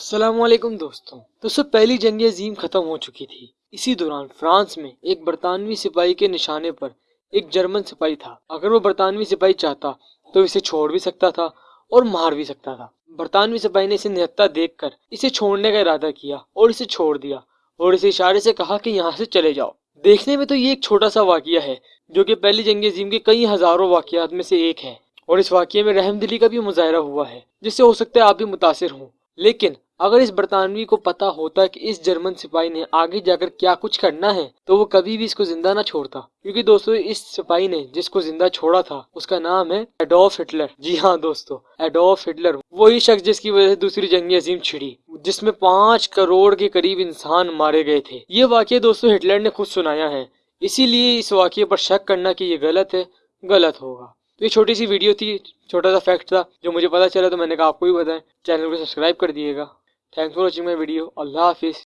असलम दोस्तों। दोस्तों पहली जंग अजीम खत्म हो चुकी थी। इसी दौरान फ्रांस में एक बरतानवी सिपाही के निशाने पर एक जर्मन सिपाही था। अगर वो बरतानवी सिपाही चाहता तो इसे छोड़ भी सकता था और मार भी सकता था। बरतानवी सिपाही ने इसे निहत्ता देखकर इसे छोड़ने का इरादा किया और इसे छोड़ दिया और इसे इशारे से कहा कि यहाँ से चले जाओ। देखने में तो ये एक छोटा सा वाक्य है, जो कि पहली जंग अजीम के कई हज़ारों वाकयात में से एक है। और इस वाक्य में रहमदिली का भी मुजाहरा हुआ है, जिससे हो सकता है आप भी मुतासर हों। लेकिन अगर इस बरतानवी को पता होता कि इस जर्मन सिपाही ने आगे जाकर क्या कुछ करना है तो वो कभी भी इसको ज़िंदा ना छोड़ता। क्योंकि दोस्तों, इस सिपाही ने जिसको ज़िंदा छोड़ा था, उसका नाम है एडोफ हिटलर। जी हाँ दोस्तों एडोफ हिटलर। वही शख्स जिसकी वजह से दूसरी जंगी अजीम छिड़ी, जिसमें पाँच करोड़ के करीब इंसान मारे गए थे। ये वाक्य दोस्तों, हिटलर ने खुद सुनाया है। इसीलिए इस वाक्य पर शक करना की ये गलत है, गलत होगा। तो ये छोटी सी वीडियो थी, छोटा सा फैक्ट था, जो मुझे पता चला तो मैंने कहा आपको भी बताएँ। चैनल को सब्सक्राइब कर दिएगा Thanks for watching my video. Allah Hafiz.